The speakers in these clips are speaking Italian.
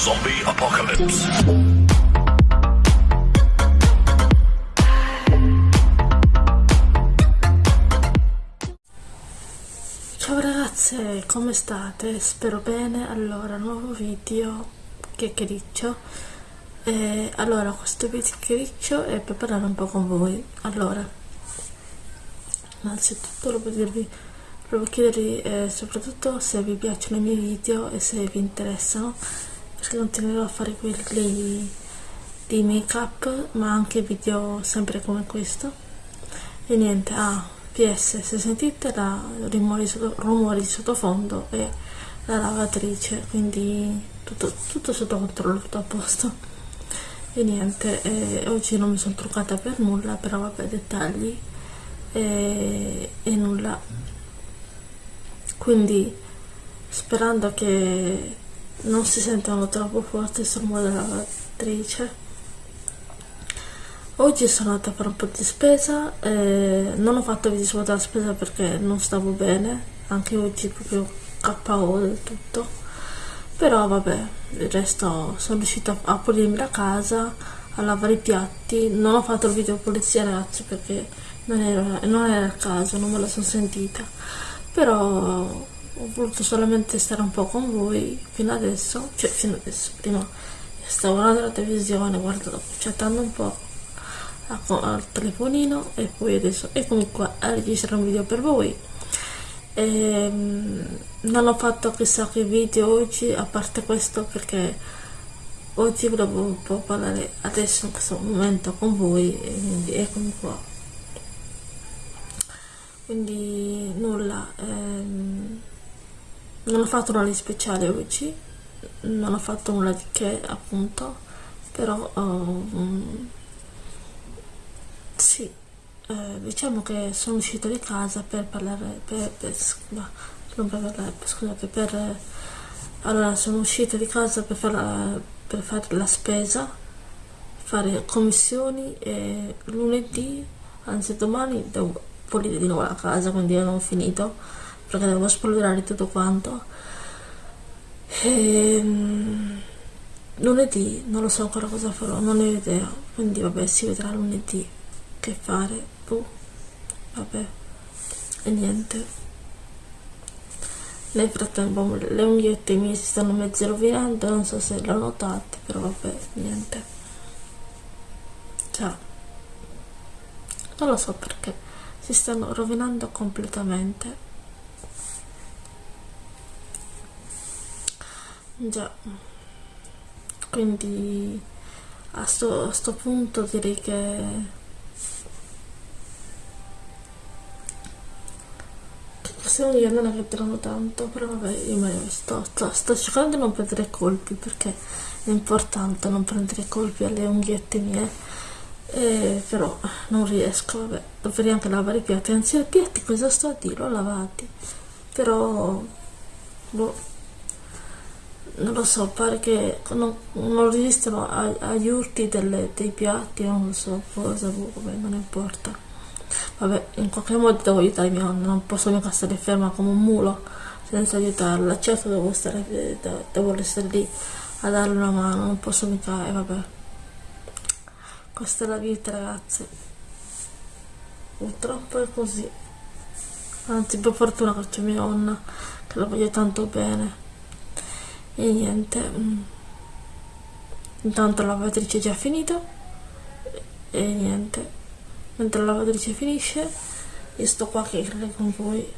Zombie Apocalypse. Ciao ragazze, come state? Spero bene. Allora, nuovo video chiacchiericcio. E allora, questo video chiacchiericcio è per parlare un po' con voi. Allora, innanzitutto volevo dirvi, volevo chiedervi eh, soprattutto se vi piacciono i miei video e se vi interessano, perché continuerò a fare quelli di make up, ma anche video sempre come questo. E niente, ah, PS, se sentite la rumori, rumori di sottofondo è la lavatrice, quindi tutto, tutto sotto controllo, tutto a posto. E niente, eh, oggi non mi sono truccata per nulla, però vabbè, dettagli e, e nulla. Quindi, sperando che non si sentano troppo rumore della lavatrice, Oggi sono andata a fare un po' di spesa, eh, non ho fatto video sulla spesa perché non stavo bene, anche oggi proprio KO del tutto, però vabbè, il resto sono riuscita a pulirmi la casa, a lavare i piatti, non ho fatto il video pulizia ragazzi perché non era, non era il caso, non me la sono sentita, però ho voluto solamente stare un po' con voi fino adesso, cioè fino adesso, prima stavo guardando la televisione, guardando, chattando un po' al telefonino e poi adesso e comunque a registrare un video per voi. E, ehm, non ho fatto chissà che video oggi a parte questo perché oggi volevo un po' parlare adesso in questo momento con voi e quindi eccomi qua. Quindi nulla ehm, non ho fatto nulla di speciale oggi non ho fatto nulla di che appunto però um, sì, eh, diciamo che sono uscita di casa per parlare, per, per, non per parlare, scusate, per, allora sono uscita di casa per fare, per fare la spesa, fare commissioni e lunedì, anzi domani devo pulire di nuovo la casa, quindi non ho finito, perché devo spolverare tutto quanto. E, ehm, lunedì non lo so ancora cosa farò, non ne ho idea, quindi vabbè si vedrà lunedì. Che fare? Boh vabbè. E niente. Nel frattempo le unghiette mie si stanno mezzo rovinando non so se lo notate però vabbè niente. Ciao. Non lo so perché si stanno rovinando completamente già. Quindi a sto, a sto punto direi che secondo io non avrebbero tanto però vabbè io sto, sto, sto, cercando di non prendere colpi perché è importante non prendere colpi alle unghiette mie. Eh, però non riesco vabbè dovrei anche lavare i piatti anzi i piatti cosa sto a dire? L'ho lavati però boh non lo so pare che non, non resistono agli urti delle, dei piatti non lo so cosa vabbè non importa. Vabbè in qualche modo devo aiutare mia nonna non posso mica stare ferma come un mulo senza aiutarla. Certo devo stare devo restare lì a darle una mano non posso mica e vabbè. Questa è la vita ragazzi. Purtroppo è così. Anzi per fortuna che c'è mia nonna che la voglio tanto bene e niente mm. intanto la lavatrice è già finita. E niente mentre la lavatrice finisce io sto qua che credo con voi.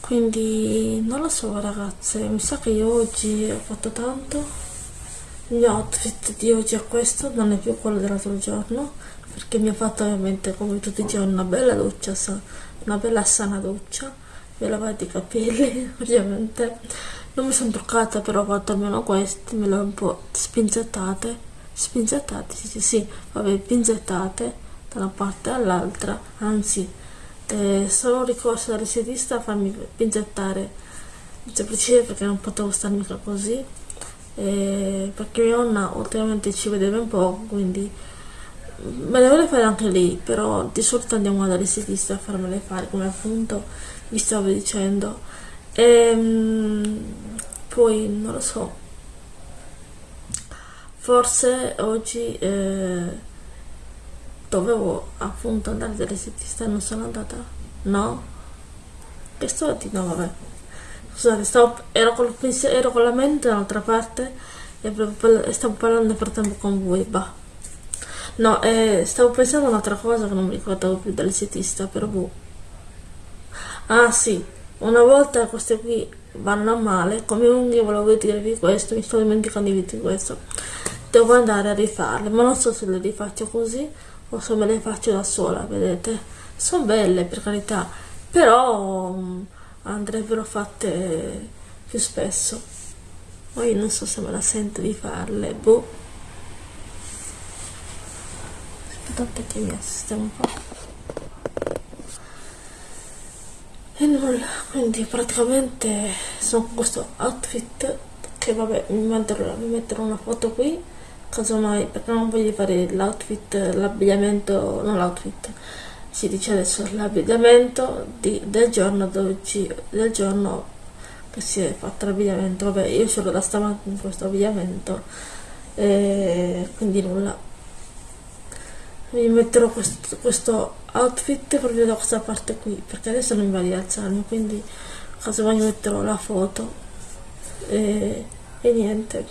Quindi non lo so ragazze mi sa che io oggi ho fatto tanto. Il mio outfit di oggi è questo non è più quello dell'altro giorno perché mi ha fatto ovviamente come tutti i giorni una bella doccia una bella sana doccia mi ho lavato i capelli ovviamente. Non mi sono truccata però ho fatto almeno questi me le ho un po' spinzettate. Spinzettate sì, sì, sì vabbè pinzettate da una parte all'altra. Anzi eh, sono ricorso all'estetista a farmi pinzettare. Semplicemente perché non potevo stare mica così. Eh, perché mia nonna ultimamente ci vedeva un po' quindi me le vuole fare anche lei però di solito andiamo dall'estetista a farmele fare come appunto vi stavo dicendo. E, ehm, poi non lo so. Forse oggi eh, dovevo appunto andare dall'estetista non sono andata. No? Che sto dire no vabbè. Scusate stavo, ero, col ero con la mente dall'altra parte e stavo parlando nel frattempo con voi bah. No eh, stavo pensando a un'altra cosa che non mi ricordavo più dall'estetista però boh ah sì. Una volta queste qui vanno a male come unghie volevo dirvi questo mi sto dimenticando di dirvi questo. Devo andare a rifarle ma non so se le rifaccio così o se me le faccio da sola vedete. Sono belle per carità però um, andrebbero fatte più spesso. Poi non so se me la sento di farle boh. Aspettate che mi assistemo un po' e nulla quindi praticamente sono con questo outfit che vabbè mi metterò, mi metterò una foto qui casomai perché non voglio fare l'outfit l'abbigliamento non l'outfit si dice adesso l'abbigliamento del giorno d'oggi del giorno che si è fatto l'abbigliamento. Vabbè io sono da stamattina con questo abbigliamento e quindi nulla mi metterò questo, questo outfit proprio da questa parte qui perché adesso non mi va di alzarmi quindi casomai metterò? La foto. E, e niente.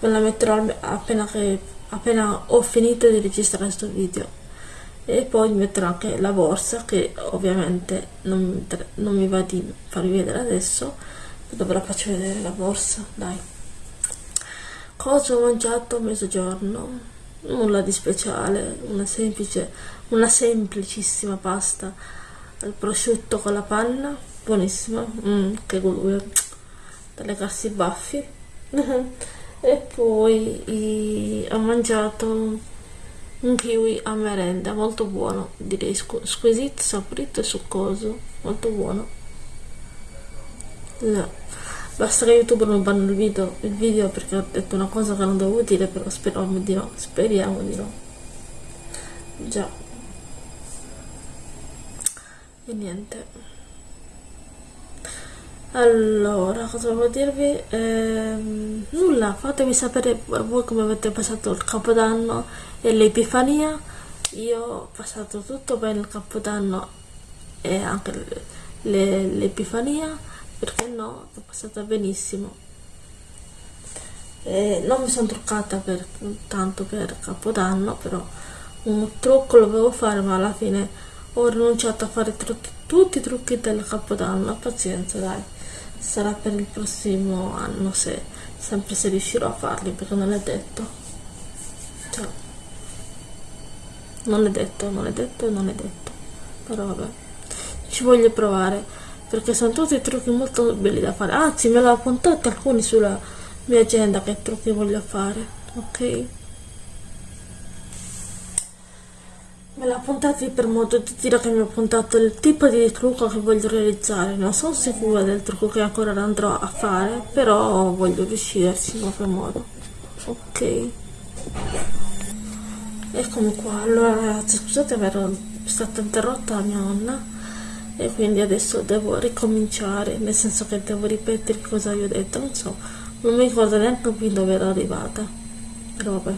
Me la metterò appena, che, appena ho finito di registrare questo video. E poi metterò anche la borsa che ovviamente non, non mi va di farvi vedere adesso dopo la faccio vedere la borsa dai. Cosa ho mangiato a mezzogiorno nulla di speciale, una semplice, una semplicissima pasta al prosciutto con la panna, buonissima, mm, che goduria, da legarsi i baffi. e poi ho mangiato un kiwi a merenda, molto buono, direi squisito, saporito e succoso, molto buono. No. Basta che YouTube non banno il video, il video perché ho detto una cosa che non dovevo dire, però speriamo di no, speriamo di no. Già. E niente. Allora, cosa devo dirvi? Ehm, nulla, fatemi sapere voi come avete passato il capodanno e l'epifania. Io ho passato tutto bene il capodanno e anche l'epifania perché no, è passata benissimo. E non mi sono truccata per, tanto per capodanno però un trucco lo dovevo fare ma alla fine ho rinunciato a fare tutti, tutti i trucchi del capodanno. Pazienza dai. Sarà per il prossimo anno se sempre se riuscirò a farli perché non è detto. Cioè, non è detto non è detto non è detto. Però vabbè ci voglio provare perché sono tutti trucchi molto belli da fare. Anzi me l'ho appuntato alcuni sulla mia agenda che trucchi voglio fare ok? Me l'ho appuntato per modo di dire che mi ho appuntato il tipo di trucco che voglio realizzare. Non sono sicura del trucco che ancora andrò a fare però voglio riuscirci in qualche modo ok? Eccomi qua. Allora ragazzi scusate aver stata interrotta la mia nonna e quindi adesso devo ricominciare nel senso che devo ripetere cosa vi ho detto non so non mi ricordo neanche più dove ero arrivata. Però vabbè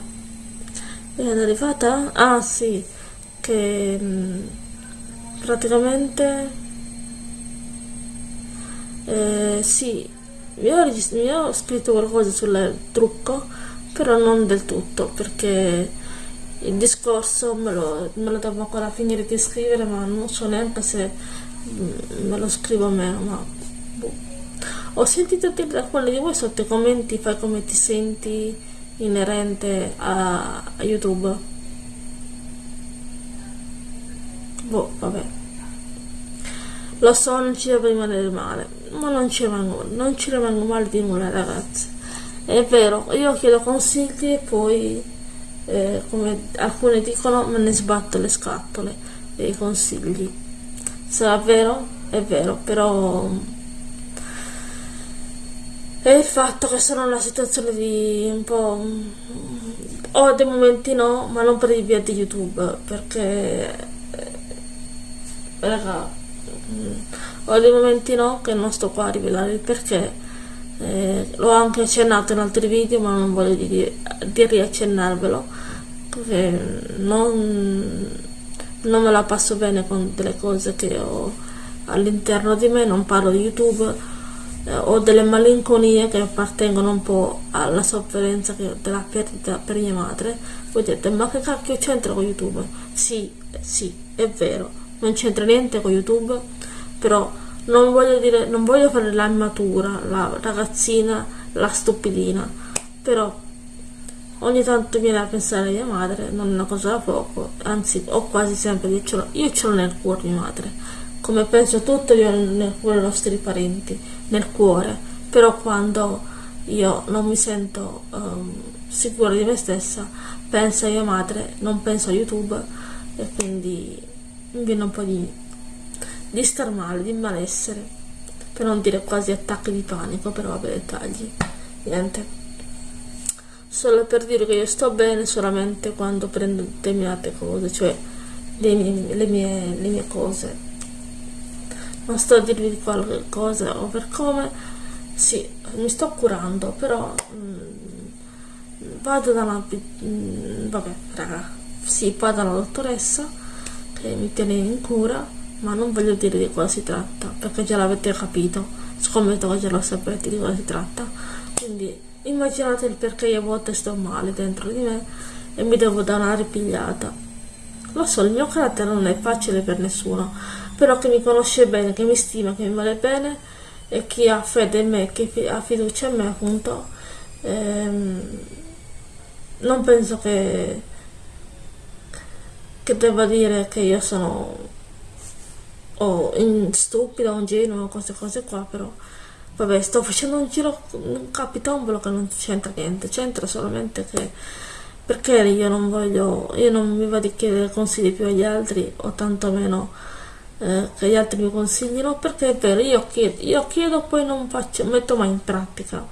ero arrivata? Ah sì che mm, praticamente eh, sì mi ho, mi ho scritto qualcosa sul trucco però non del tutto perché il discorso me lo, me lo devo ancora finire di scrivere ma non so neanche se me lo scrivo a me ma boh. ho sentito dire da qualcuno di voi sotto i commenti fai come ti senti inerente a, a youtube. Boh vabbè. Lo so non ci devo rimanere male ma non ci rimango, non ci rimango male di nulla ragazzi. È vero io chiedo consigli e poi eh, come alcuni dicono me ne sbatto le scatole dei consigli sarà vero? È vero, però è il fatto che sono in una situazione di un po' ho dei momenti no, ma non per il via di YouTube, perché eh, raga, mm, ho dei momenti no che non sto qua a rivelare il perché, eh, l'ho anche accennato in altri video ma non voglio di, di riaccennarvelo perché non, non me la passo bene con delle cose che ho all'interno di me non parlo di youtube eh, ho delle malinconie che appartengono un po' alla sofferenza che, della perdita per mia madre. Voi dite ma che cacchio c'entra con youtube? Sì sì è vero non c'entra niente con youtube però non voglio dire non voglio fare la immatura la ragazzina la stupidina però ogni tanto viene a pensare a mia madre non è una cosa da poco anzi ho quasi sempre io ce io ce l'ho nel cuore mia madre come penso tutto io nel cuore i nostri parenti nel cuore però quando io non mi sento um, sicura di me stessa penso a mia madre non penso a youtube e quindi mi viene un po' di di star male, di malessere, per non dire quasi attacchi di panico, però vabbè dettagli, niente. Solo per dire che io sto bene solamente quando prendo determinate cose, cioè le mie, le mie, le mie cose. Non sto a dirvi di qualche cosa o per come, sì, mi sto curando, però mh, mm, vado da una... Mh, mm, vabbè, raga, sì, vado dalla dottoressa che mi tiene in cura ma non voglio dire di cosa si tratta perché già l'avete capito. Scommetto che già lo sapete di cosa si tratta. Quindi immaginate il perché io a volte sto male dentro di me e mi devo dare una ripigliata. Lo so il mio carattere non è facile per nessuno però chi mi conosce bene che mi stima che mi vuole bene e chi ha fede in me che ha fiducia in me appunto ehm, non penso che che debba dire che io sono o in stupida o ingenua queste cose qua però vabbè sto facendo un giro un capitombolo che non c'entra niente c'entra solamente che perché io non voglio io non mi vado a chiedere consigli più agli altri o tantomeno eh, che gli altri mi consiglino perché è vero io chiedo, io chiedo poi non faccio metto mai in pratica.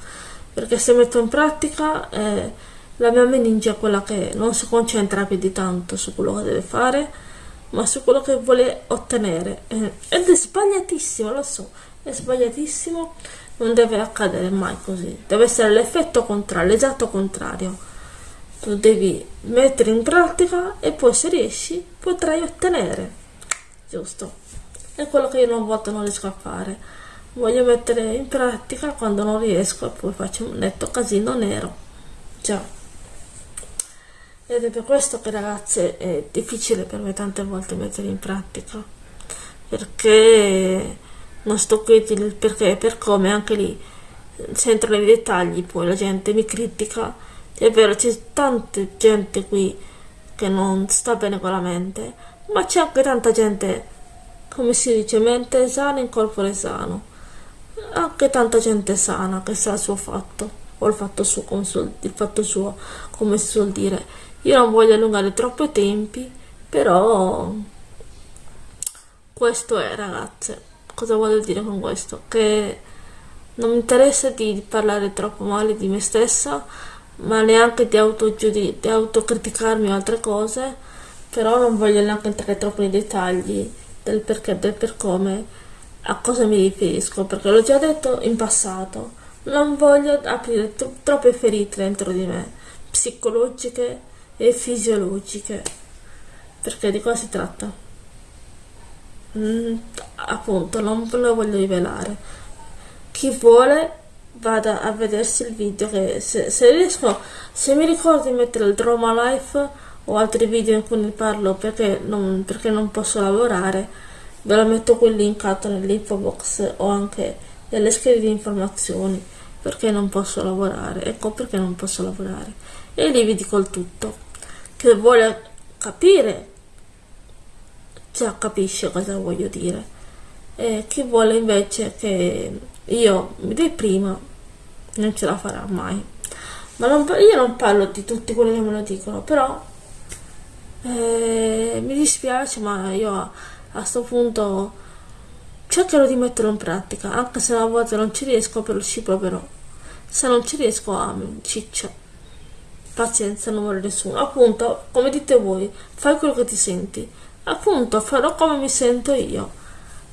Perché se metto in pratica eh, la mia meninge è quella che non si concentra più di tanto su quello che deve fare ma su quello che vuole ottenere. Eh, ed è sbagliatissimo lo so è sbagliatissimo non deve accadere mai così. Deve essere l'effetto contrario l'esatto contrario. Tu devi mettere in pratica e poi se riesci potrai ottenere. Giusto. È quello che io non voglio non riesco a fare. Voglio mettere in pratica quando non riesco e poi faccio un netto casino nero. Già. Ed è per questo che ragazze è difficile per me tante volte mettere in pratica. Perché non sto qui il perché e per come anche lì. Se entro nei dettagli poi la gente mi critica. È vero c'è tanta gente qui che non sta bene con la mente ma c'è anche tanta gente come si dice mente sana in corpo sano. Anche tanta gente sana che sa il suo fatto o il fatto suo come, il fatto suo, come si suol dire. Io non voglio allungare troppo i tempi però questo è ragazze cosa voglio dire con questo che non mi interessa di parlare troppo male di me stessa ma neanche di, di autocriticarmi o altre cose però non voglio neanche entrare troppo nei dettagli del perché del per come a cosa mi riferisco perché l'ho già detto in passato non voglio aprire tro- troppe ferite dentro di me psicologiche e fisiologiche. Perché di cosa si tratta? Mm, appunto, non ve lo voglio rivelare. Chi vuole vada a vedersi il video che se, se riesco, se mi ricordo di mettere il Drama Life o altri video in cui ne parlo perché non, perché non posso lavorare, ve lo metto qui linkato nell'info box o anche nelle schede di informazioni perché non posso lavorare, ecco perché non posso lavorare. E lì vi dico il tutto. Che vuole capire già capisce cosa voglio dire. E chi vuole invece che io mi deprima non ce la farà mai. Ma non, io non parlo di tutti quelli che me lo dicono però eh, mi dispiace ma io a questo punto cercherò di metterlo in pratica anche se a volte non ci riesco però ci proverò. Se non ci riesco a ciccio. Pazienza non vuole nessuno. Appunto come dite voi fai quello che ti senti appunto farò come mi sento io.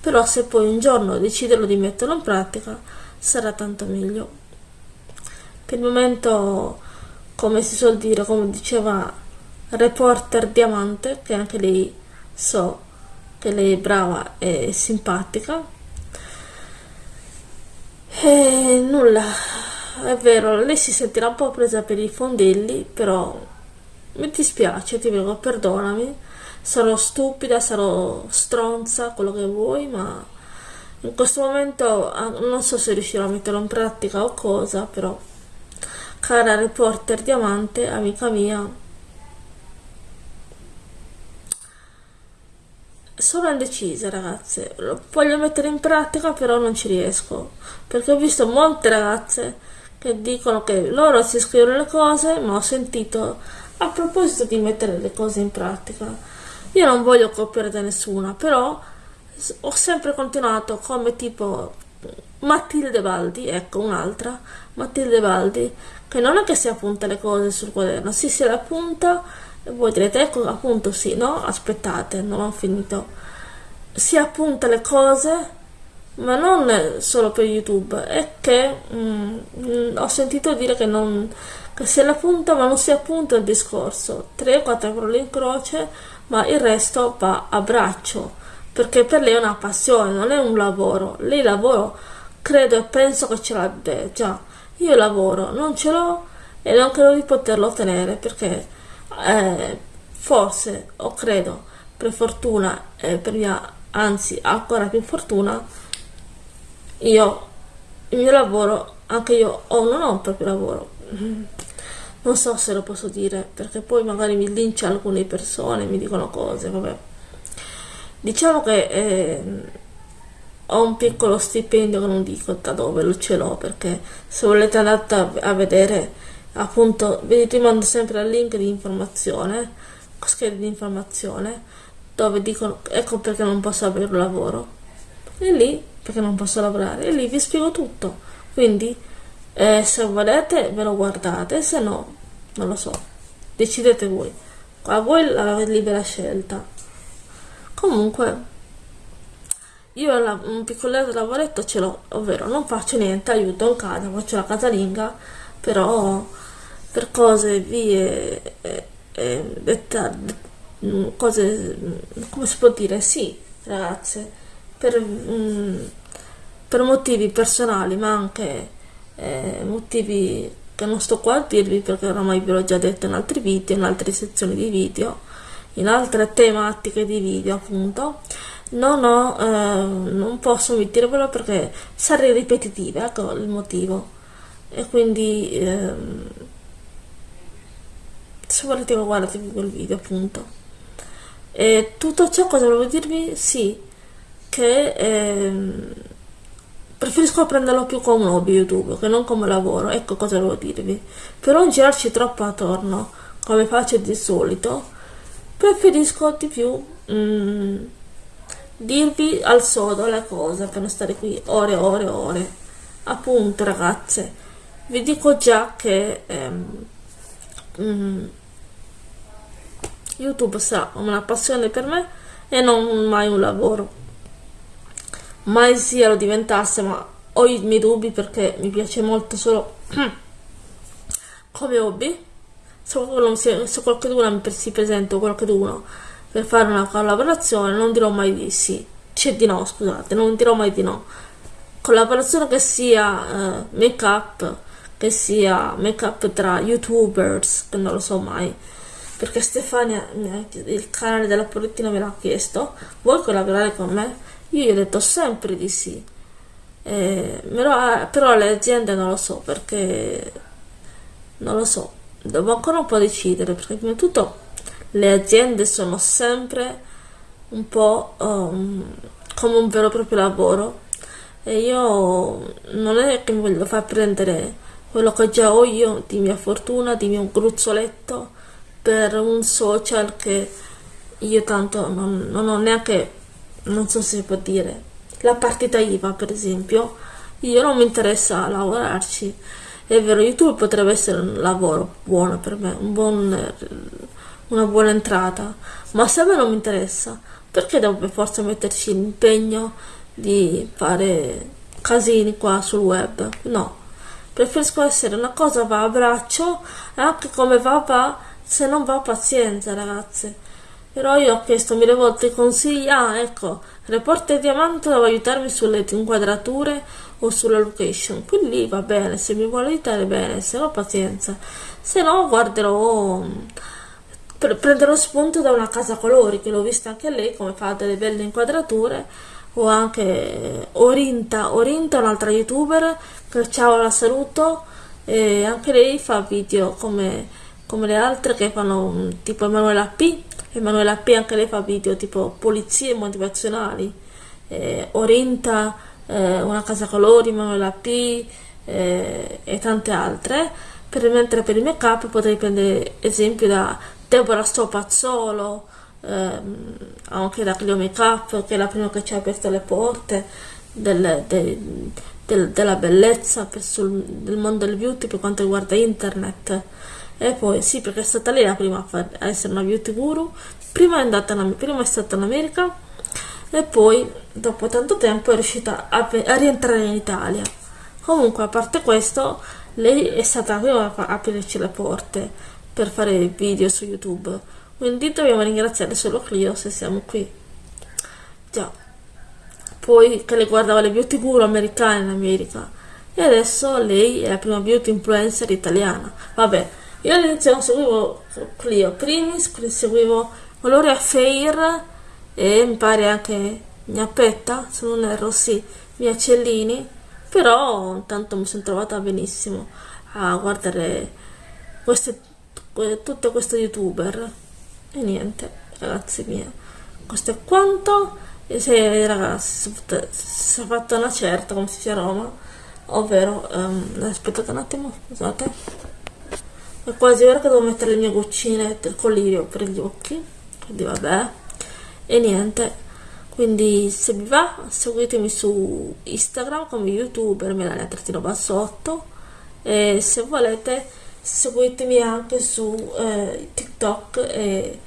Però se poi un giorno deciderò di metterlo in pratica sarà tanto meglio. Per il momento come si suol dire come diceva reporter diamante che anche lei so che lei è brava e simpatica. E nulla è vero lei si sentirà un po' presa per i fondelli però mi dispiace ti prego perdonami sarò stupida sarò stronza quello che vuoi ma in questo momento ah, non so se riuscirò a metterlo in pratica o cosa però cara reporter diamante amica mia sono indecisa ragazze. Lo voglio mettere in pratica però non ci riesco perché ho visto molte ragazze che dicono che loro si scrivono le cose ma ho sentito a proposito di mettere le cose in pratica io non voglio copiare da nessuna però ho sempre continuato come tipo Matilde Baldi, ecco un'altra, Matilde Baldi, che non è che si appunta le cose sul quaderno, si le appunta e voi direte ecco appunto sì, no? Aspettate, non ho finito. Si appunta le cose ma non solo per YouTube, è che mm, ho sentito dire che, non, che se la punta ma non si appunta il discorso, 3-4 parole in croce, ma il resto va a braccio perché per lei è una passione, non è un lavoro. Lei lavoro credo e penso che ce l'abbia già. Io lavoro, non ce l'ho e non credo di poterlo ottenere perché eh, forse o credo per fortuna e per mia anzi ancora più fortuna io il mio lavoro anche io ho non ho un proprio lavoro non so se lo posso dire perché poi magari mi lincia alcune persone mi dicono cose vabbè. Diciamo che eh, ho un piccolo stipendio che non dico da dove lo ce l'ho perché se volete andare a vedere appunto vi rimando sempre al link di informazione schede di informazione dove dicono ecco perché non posso avere un lavoro. E lì perché non posso lavorare? E lì vi spiego tutto. Quindi eh, se volete ve lo guardate se no non lo so. Decidete voi. A voi la libera scelta. Comunque io la, un piccoletto lavoretto ce l'ho ovvero non faccio niente aiuto in casa faccio la casalinga però per cose vie e, e detta, cose come si può dire? Sì ragazze. Per, mm, per motivi personali ma anche eh, motivi che non sto qua a dirvi perché oramai ve l'ho già detto in altri video in altre sezioni di video in altre tematiche di video appunto. Non ho eh, non posso omettervelo perché sarei ripetitiva ecco il motivo. E quindi eh, se volete guardatevi quel video appunto. E tutto ciò cosa volevo dirvi? Sì che eh, preferisco prenderlo più come un hobby youtube che non come lavoro. Ecco cosa volevo dirvi. Per non girarci troppo attorno come faccio di solito preferisco di più mm, dirvi al sodo le cose per non stare qui ore e ore e ore. Appunto ragazze vi dico già che ehm, mm, youtube sarà una passione per me e non mai un lavoro mai sia lo diventasse ma ho i miei dubbi perché mi piace molto solo come hobby. Se qualcuno, se, se qualcuno si presenta qualcuno per fare una collaborazione non dirò mai di sì. C'è di no scusate non dirò mai di no. Collaborazione che sia uh, make up che sia make up tra youtubers che non lo so mai. Perché Stefania il canale della Polettina me l'ha chiesto. Vuoi collaborare con me? Io gli ho detto sempre di sì. Eh, però, però le aziende non lo so perché non lo so. Devo ancora un po' decidere perché prima di tutto le aziende sono sempre un po' um, come un vero e proprio lavoro. E io non è che mi voglio far prendere quello che già ho io di mia fortuna, di mio gruzzoletto per un social che io tanto non, non ho neanche, non so se può dire, la partita IVA per esempio, io non mi interessa lavorarci. È vero, YouTube potrebbe essere un lavoro buono per me, un buon, una buona entrata, ma se a me non mi interessa, perché devo per forza metterci l'impegno di fare casini qua sul web? No, preferisco essere una cosa va a braccio anche come va va se non va pazienza ragazze però io ho chiesto mille volte consigli. Ah ecco Reporter Diamante doveva aiutarmi sulle inquadrature o sulla location. Quindi va bene se mi vuole aiutare bene se no pazienza. Se no guarderò prenderò spunto da una casa colori che l'ho vista anche lei come fa delle belle inquadrature o anche Orinta. Orinta un'altra youtuber che ciao la saluto e anche lei fa video come, come le altre che fanno tipo Emanuela P Emanuela P anche lei fa video tipo polizie motivazionali eh, Orinta eh, una casa colori Emanuela P eh, e tante altre. Per, mentre per il make up potrei prendere esempio da Deborah Stopazzolo ehm, anche da Clio Makeup che è la prima che ci ha aperto le porte del, del, del, della bellezza sul, del mondo del beauty per quanto riguarda internet e poi sì perché è stata lei la prima a, essere una beauty guru. Prima è, andata in, prima è stata in America. E poi dopo tanto tempo è riuscita a, a rientrare in Italia. Comunque a parte questo lei è stata la prima a aprirci le porte per fare video su youtube. Quindi dobbiamo ringraziare solo Clio se siamo qui. Già. Poi che le guardava le beauty guru americane in America. E adesso lei è la prima beauty influencer italiana. Vabbè io all'inizio seguivo Clio Primis seguivo Gloria Fair e mi pare anche Gnappetta se non erro sì Mia Cellini però intanto mi sono trovata benissimo a guardare queste, tutte queste youtuber. E niente ragazzi miei questo è quanto. E se ragazzi si è fatta una certa come si dice a Roma ovvero um, aspettate un attimo scusate è quasi ora che devo mettere le mie goccine del collirio per gli occhi. Quindi vabbè. E niente. Quindi se vi va seguitemi su Instagram come youtuber Melania Trattino Bassotto e se volete seguitemi anche su eh, TikTok e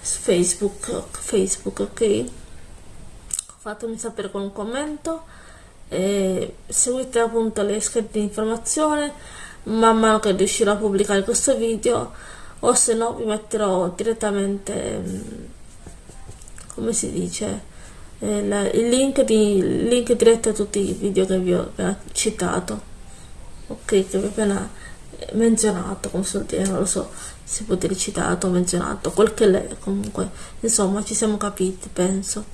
Facebook, Facebook, ok? Fatemi sapere con un commento. E seguite appunto le schede di informazione man mano che riuscirò a pubblicare questo video o se no vi metterò direttamente mm, come si dice eh, il, link, di, il link diretto a tutti i video che vi ho appena citato. Ok che vi ho appena menzionato come so dire non lo so si può dire citato menzionato quel che lei comunque insomma ci siamo capiti penso.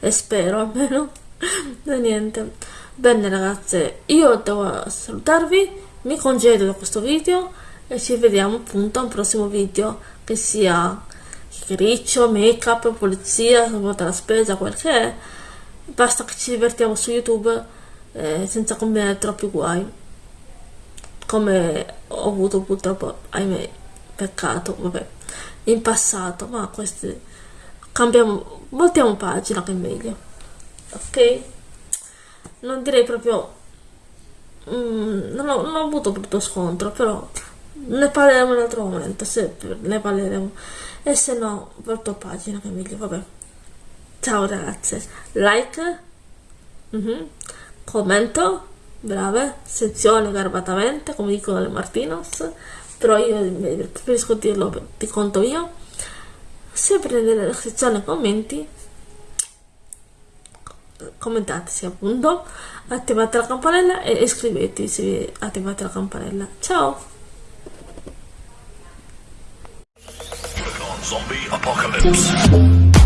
E spero almeno. Niente. Bene ragazze io devo salutarvi mi congedo da questo video e ci vediamo appunto a un prossimo video che sia riccio, make up, polizia, la spesa, quel che è basta che ci divertiamo su youtube eh, senza combinare troppi guai come ho avuto purtroppo, ahimè, peccato, vabbè, in passato, ma queste cambiamo, voltiamo pagina che è meglio, ok? Non direi proprio, mm, non, ho, non, ho, avuto brutto scontro, però ne parleremo in un altro momento, se ne parleremo, e se no, volto pagina che meglio, vabbè. Ciao ragazze, like, mm -hmm, commento, brave, sezione garbatamente, come dicono le Martinos, però io preferisco dirlo di conto io. Sempre nella sezione commenti, commentateci appunto, attivate la campanella e iscrivetevi se attivate la campanella. Ciao! Zombie Apocalypse.